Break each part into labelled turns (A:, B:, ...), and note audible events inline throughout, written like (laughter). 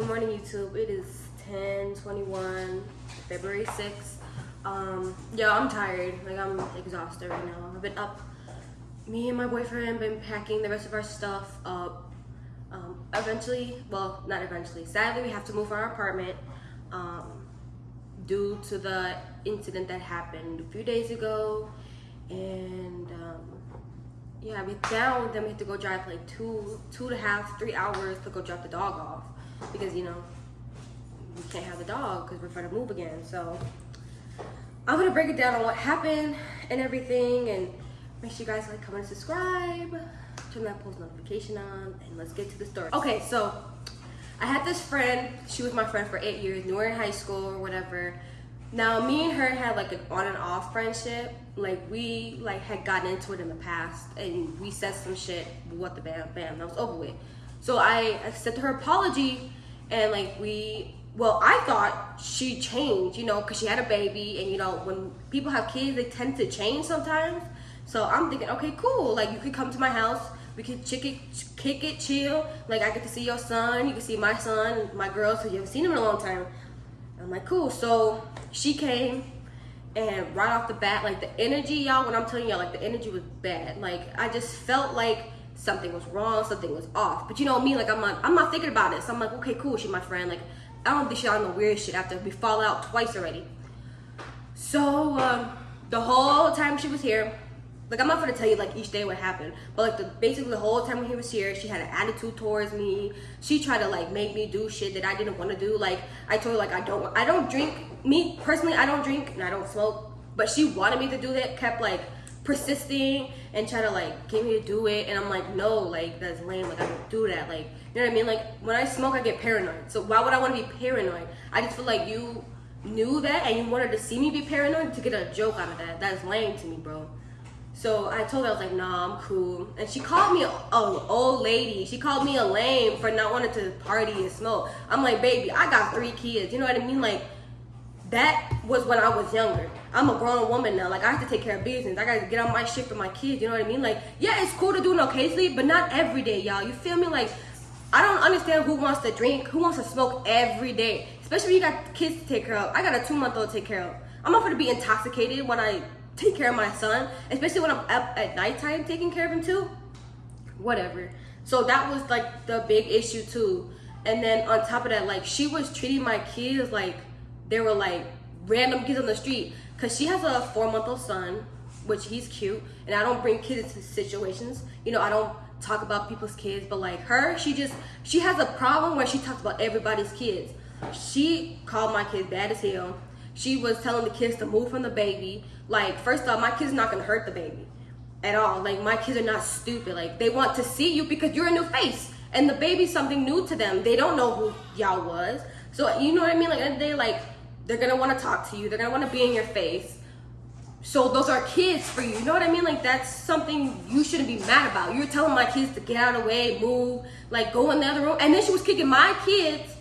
A: Good morning, YouTube. It is 10:21, February 6th. Um, yeah, I'm tired. Like I'm exhausted right now. I've been up. Me and my boyfriend have been packing the rest of our stuff up. Um, eventually, well, not eventually. Sadly, we have to move our apartment um, due to the incident that happened a few days ago, and um, yeah, we down. Then we have to go drive like two, two and a half, three hours to go drop the dog off because you know we can't have the dog because we're trying to move again. So I'm gonna break it down on what happened and everything, and make sure you guys like, comment, subscribe, turn that post notification on, and let's get to the story. Okay, so I had this friend. She was my friend for eight years. Knew her in high school or whatever. Now me and her had like an on and off friendship. Like we like had gotten into it in the past, and we said some shit. What the bam, bam, that was over with. So I accepted her apology, and like we well, I thought she changed, you know, because she had a baby, and you know, when people have kids, they tend to change sometimes. So I'm thinking, okay, cool. Like you could come to my house, we could kick it, kick it, chill. Like I get to see your son, you can see my son, my girls, who you haven't seen them in a long time. I'm like, cool. So she came, and right off the bat, like the energy, y'all, when I'm telling y'all, like the energy was bad. Like I just felt like something was wrong, something was off. But you know me, like I'm not, I'm not thinking about it. So I'm like, okay, cool, she's my friend. Like I don't think she's on the weird shit after we fall out twice already. So um, the whole time she was here, like I'm not gonna tell you like each day what happened, but like the basically the whole time when he was here, she had an attitude towards me. She tried to like make me do shit that I didn't want to do. Like I told her like I don't I don't drink. Me personally, I don't drink and I don't smoke. But she wanted me to do that. Kept like persisting and try to like get me to do it, and I'm like no, like that's lame. Like I don't do that. Like you know what I mean? Like when I smoke, I get paranoid. So why would I want to be paranoid? I just feel like you knew that and you wanted to see me be paranoid to get a joke out of that. That's lame to me, bro. So I told her I was like, nah, I'm cool. And she called me a, a old lady. She called me a lame for not wanting to party and smoke. I'm like, baby, I got three kids. You know what I mean? Like that was when I was younger. I'm a grown woman now. Like I have to take care of business. I gotta get on my shit for my kids. You know what I mean? Like yeah, it's cool to do it occasionally, but not every day, y'all. You feel me? Like I don't understand who wants to drink, who wants to smoke every day, especially when you got kids to take care of. I got a two month old to take care of. I'm not gonna be intoxicated when I take care of my son, especially when I'm up at nighttime taking care of him too. Whatever. So that was like the big issue too. And then on top of that, like she was treating my kids like they were like random kids on the street. Cause she has a four month old son, which he's cute, and I don't bring kids into situations. You know, I don't talk about people's kids, but like her, she just she has a problem where she talks about everybody's kids. She called my kids bad as hell. She was telling the kids to move from the baby. Like, first off, my kids not gonna hurt the baby at all. Like, my kids are not stupid. Like, they want to see you because you're a new face. And the baby's something new to them. They don't know who y'all was. So, you know what I mean? Like, they like, they're gonna wanna talk to you. They're gonna wanna be in your face. So those are kids for you. You know what I mean? Like that's something you shouldn't be mad about. You're telling my kids to get out of the way, move, like go in the other room. And then she was kicking my kids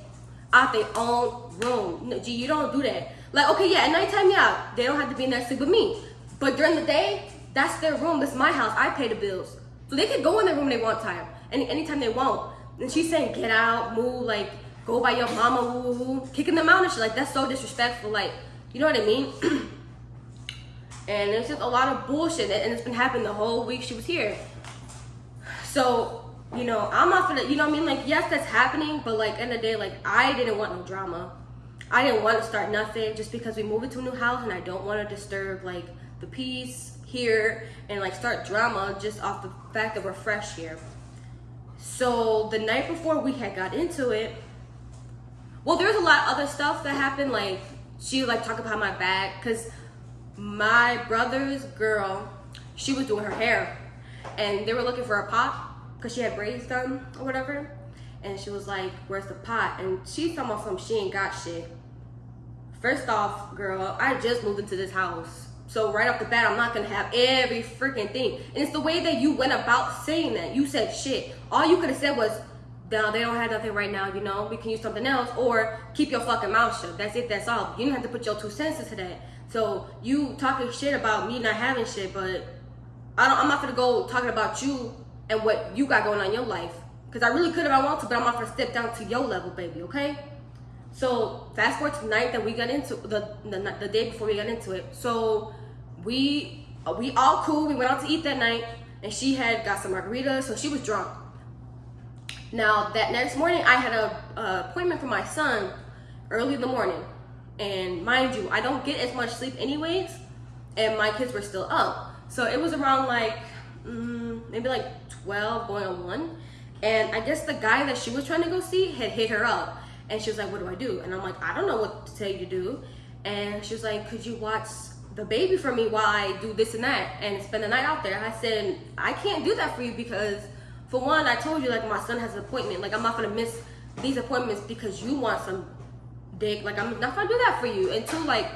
A: out their own room. No, G, you don't do that. Like, okay, yeah, at nighttime, yeah, they don't have to be in there sleep with me. But during the day, that's their room. That's my house. I pay the bills. So they can go in their room they want time. Any anytime they want. And she's saying, get out, move, like, go by your mama, woo, woo, woo. Kicking them out and shit. Like, that's so disrespectful. Like, you know what I mean? (clears throat) and it's just a lot of bullshit. And it's been happening the whole week she was here. So, you know, I'm not gonna, you know what I mean? Like, yes, that's happening, but like, in the day, like, I didn't want no drama. I didn't want to start nothing just because we moved into a new house and I don't want to disturb like the peace here and like start drama just off the fact that we're fresh here. So the night before we had got into it, well, there's a lot of other stuff that happened. Like she like talk about my back because my brother's girl, she was doing her hair and they were looking for a pot because she had braids done or whatever. And she was like, where's the pot? And she's talking about some she ain't got shit. First off, girl, I just moved into this house. So right off the bat, I'm not gonna have every freaking thing. And it's the way that you went about saying that. You said shit. All you could have said was, no, they don't have nothing right now, you know, we can use something else, or keep your fucking mouth shut. That's it, that's all. You don't have to put your two cents into that. So you talking shit about me not having shit, but I don't I'm not gonna go talking about you and what you got going on in your life. Because I really could if I want to, but I'm not gonna step down to your level, baby, okay? So fast forward to the night that we got into the, the the day before we got into it. So we we all cool. We went out to eat that night, and she had got some margaritas, so she was drunk. Now that next morning, I had a, a appointment for my son early in the morning, and mind you, I don't get as much sleep anyways, and my kids were still up. So it was around like mm, maybe like 12 going on one, and I guess the guy that she was trying to go see had hit her up and she was like, What do I do? And I'm like, I don't know what to tell you to do. And she was like, Could you watch the baby for me while I do this and that and spend the night out there? I said, I can't do that for you because, for one, I told you, like, my son has an appointment. Like, I'm not gonna miss these appointments because you want some dick. Like, I'm not gonna do that for you. And two, like,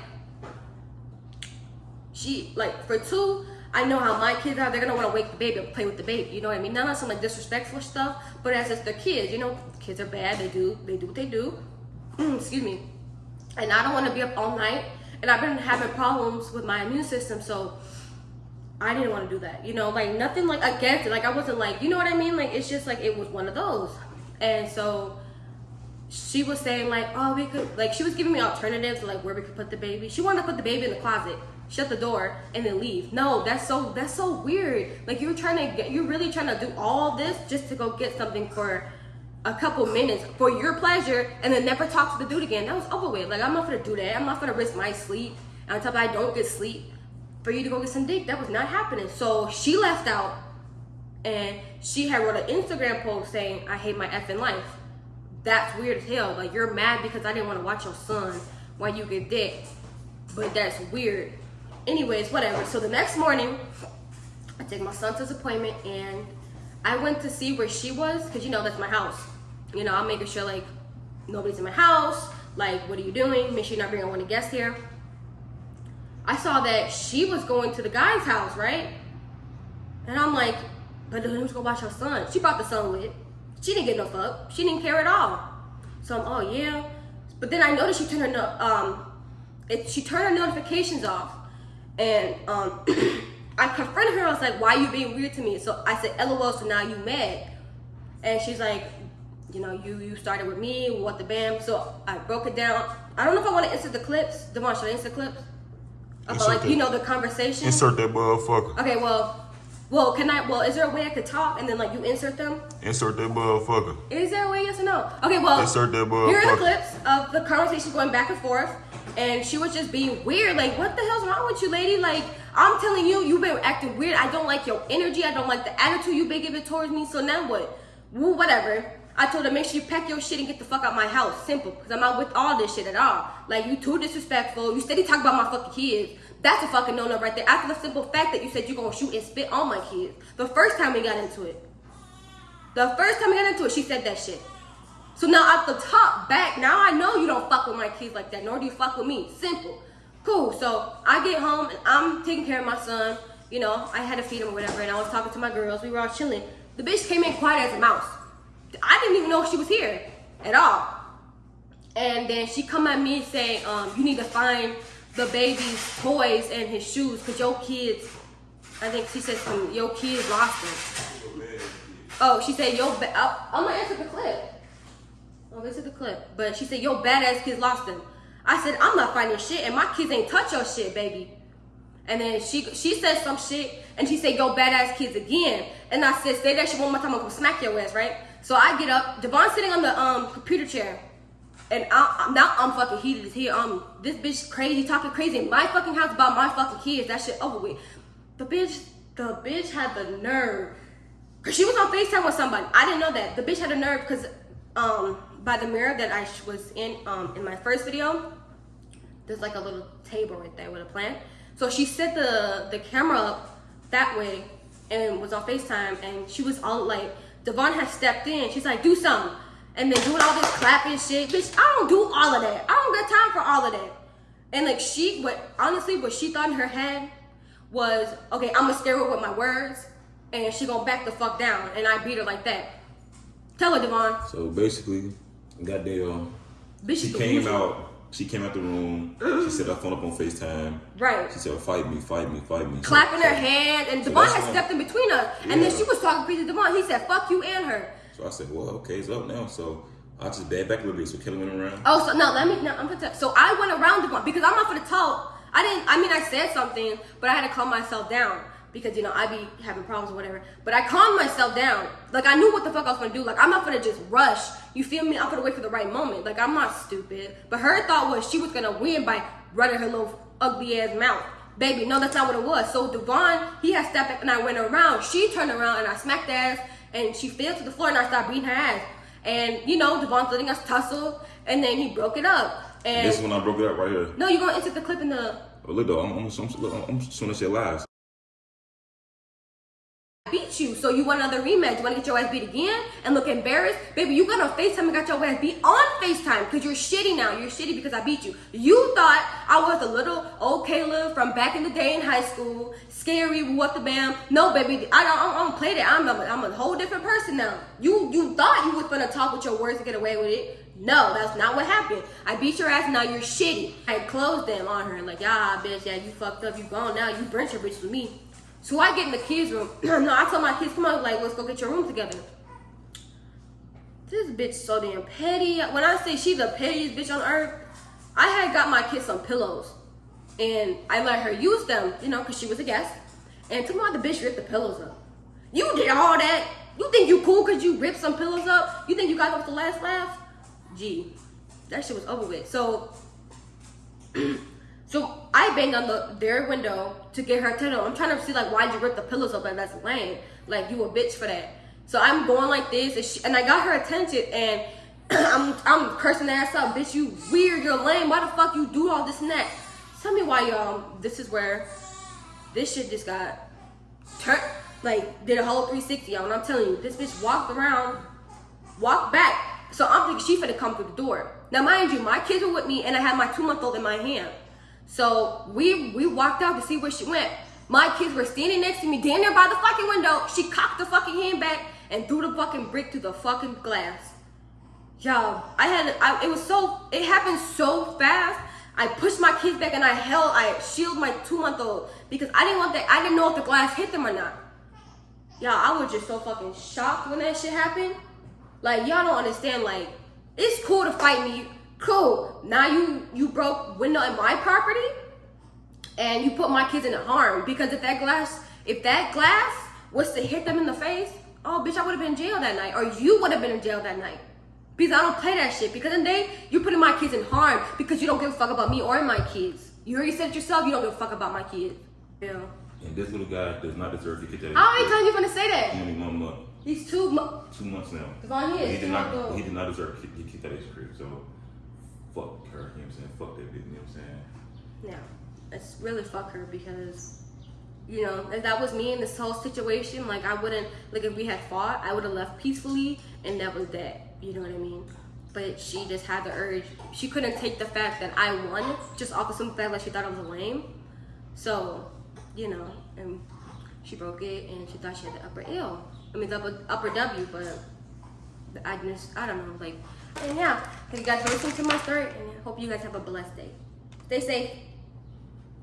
A: she, like, for two, I know how my kids are. They're gonna want to wake the baby up, play with the baby. You know what I mean? Not on some like disrespectful stuff, but as it's their kids. You know, kids are bad. They do they do what they do. Mm, excuse me. And I don't want to be up all night. And I've been having problems with my immune system, so I didn't want to do that. You know, like nothing like against it. Like I wasn't like, you know what I mean? Like it's just like it was one of those. And so she was saying like, oh, we could like she was giving me alternatives like where we could put the baby. She wanted to put the baby in the closet shut the door and then leave. No, that's so that's so weird. Like you're trying to get you're really trying to do all this just to go get something for a couple minutes for your pleasure and then never talk to the dude again. That was over. Like I'm not gonna do that. I'm not gonna risk my sleep. And on top of I don't get sleep for you to go get some dick. That was not happening. So she left out and she had wrote an Instagram post saying, I hate my effing life. That's weird as hell. Like you're mad because I didn't want to watch your son while you get dick. But that's weird anyways, whatever. So the next morning, I take my son to his appointment and I went to see where she was because you know that's my house. You know, I'm making sure like nobody's in my house. Like, what are you doing? Make sure you're not bringing one guest here. I saw that she was going to the guy's house, right? And I'm like, but who's gonna watch her son? She brought the son with. She didn't get no fuck. She didn't care at all. So I'm, oh yeah. But then I noticed she turned her um, it, she turned her notifications off. And um, (clears throat) I confronted her. I was like, "Why are you being weird to me?" So I said, "LOL." So now you mad? And she's like, "You know, you you started with me. What the bam?" So I broke it down. I don't know if I want to insert the clips. Devon, should I insert clips? About oh, like you know the conversation.
B: Insert that motherfucker.
A: Okay, well. Well, can I? Well, is there a way I could talk and then like you insert them?
B: Insert that motherfucker.
A: Is there a way? Yes or no? Okay, well.
B: Insert that motherfucker.
A: Here are the clips of the conversation going back and forth and she was just being weird. Like, what the hell's wrong with you, lady? Like, I'm telling you, you've been acting weird. I don't like your energy. I don't like the attitude you've been giving towards me. So now what? Whatever. I told her, make sure you pack your shit and get the fuck out my house. Simple. Because I'm not with all this shit at all. Like, you too disrespectful. You steady talk about my fucking kids. That's a fucking no-no right there. After the simple fact that you said you're gonna shoot and spit on my kids. The first time we got into it. The first time we got into it, she said that shit. So now at the top back, now I know you don't fuck with my kids like that, nor do you fuck with me. Simple. Cool. So I get home and I'm taking care of my son. You know, I had to feed him or whatever, and I was talking to my girls. We were all chilling. The bitch came in quiet as a mouse. I didn't even know she was here at all. And then she come at me saying, um, you need to find the baby's toys and his shoes because your kids, I think she said some, your kids lost them. Oh, she said, yo, I'm gonna answer the clip. Oh, this is the clip. But she said, yo, badass kids lost them. I said, I'm not finding shit, and my kids ain't touch your shit, baby. And then she she said some shit, and she said, yo, badass kids again. And I said, say that shit one more time, I'm gonna smack your ass, right? So I get up, Devon's sitting on the um computer chair. And I, now I'm fucking heated as hell. Um, this bitch crazy, talking crazy in my fucking house about my fucking kids. That shit over with. The bitch, the bitch had the nerve. Cause she was on FaceTime with somebody. I didn't know that. The bitch had a nerve because um by the mirror that I was in um, in my first video, there's like a little table right there with a plant. So she set the, the camera up that way and was on FaceTime and she was all like, Devon had stepped in. She's like, do something. And then doing all this clapping shit. Bitch, I don't do all of that. I don't got time for all of that. And like she, what honestly, what she thought in her head was, okay, I'm gonna scare her with my words and she gonna back the fuck down. And I beat her like that. Tell her, Devon.
C: So basically, goddamn.
A: Bitch,
C: she came out. She came out the room. She set her phone up on Facetime.
A: Right.
C: She said, "Fight me, fight me, fight me."
A: Clapping her hands, and so Devon had stepped in between us. Yeah. And then she was talking crazy to Devon. He said, "Fuck you and her."
C: So I said, well, okay, it's up now. So I just bad back a little bit. So Kelly went around.
A: Oh, so no, let me. No, I'm gonna tell. So I went around Devon because I'm not gonna talk. I didn't. I mean, I said something, but I had to calm myself down because you know I be having problems or whatever. But I calmed myself down. Like I knew what the fuck I was gonna do. Like I'm not gonna just rush. You feel me? I'm gonna wait for the right moment. Like I'm not stupid. But her thought was she was gonna win by running her little ugly ass mouth. Baby, no, that's not what it was. So Devon, he had stepped back and I went around. She turned around and I smacked ass and she fell to the floor and I started beating her ass. And you know, Devon's letting us tussle and then he broke it up. And
C: This is when I broke it up right here.
A: no, you're gonna insert the clip in the
C: Oh, look though, I'm, I'm, I'm, I'm, I'm soon as lies.
A: Beat you. So you want another rematch? You wanna get your ass beat again and look embarrassed? Baby, you got on FaceTime and got your ass beat on FaceTime because you're shitty now. You're shitty because I beat you. You thought I was a little old Kayla from back in the day in high school, scary, what the bam. No, baby, I don't, I don't play that. I'm a, I'm a whole different person now. You you thought you was gonna talk with your words and get away with it. No, that's not what happened. I beat your ass, now you're shitty. I closed them on her, like, ah, bitch, yeah, you fucked up, you gone now, you burnt your bitch with me. So I get in the kids' room. (clears throat) no, I told my kids, come on, like, let's go get your room together. This bitch so damn petty. When I say she's the pettiest bitch on earth, I had got my kids some pillows. And I let her use them, you know, because she was a guest. And tomorrow the bitch ripped the pillows up. You did all that. You think you cool because you ripped some pillows up? You think you got off the last laugh? Gee, that shit was over with. So (clears throat) so I banged on the their window to get her attention. I'm trying to see like why'd you rip the pillows up? Like that's lame. Like you a bitch for that. So I'm going like this, and, she, and I got her attention, and (clears throat) I'm I'm cursing the ass out, bitch. You weird. You're lame. Why the fuck you do all this and that? Tell me why, y'all. This is where this shit just got turned. Like did a whole 360, y'all. And I'm telling you, this bitch walked around, walked back. So I'm thinking she finna come through the door. Now, mind you, my kids were with me, and I had my two month old in my hand. So we we walked out to see where she went. My kids were standing next to me, down there by the fucking window. She cocked the fucking hand back and threw the fucking brick through the fucking glass. Y'all, I had I, it was so it happened so fast. I pushed my kids back and I held I shielded my two month old because I didn't want that I didn't know if the glass hit them or not. Y'all, I was just so fucking shocked when that shit happened. Like y'all don't understand. Like it's cool to fight me. Cool. Now you you broke window in my property, and you put my kids in harm because if that glass if that glass was to hit them in the face, oh bitch, I would have been in jail that night, or you would have been in jail that night. Because I don't play that shit. Because in the day you're putting my kids in harm because you don't give a fuck about me or my kids. You already said it yourself. You don't give a fuck about my kids. Yeah.
C: And this little guy does not deserve to get that.
A: How many times you gonna say that?
C: Only one month,
A: These two. Mo-
C: two months now.
A: He
C: did not.
A: months.
C: He did not deserve to get, that extra crib. So fuck her. You know what I'm saying? Fuck that bitch. You know what I'm saying?
A: No, it's really fuck her because, you know, if that was me in this whole situation, like I wouldn't, like if we had fought, I would have left peacefully and that was that. You know what I mean? But she just had the urge. She couldn't take the fact that I won just off of some fact like she thought I was lame. So, you know, and she broke it and she thought she had the upper L. I mean, the upper, upper W, but I just, I don't know, like, and yeah, thank you guys for listening to my story and hope you guys have a blessed day. Stay safe.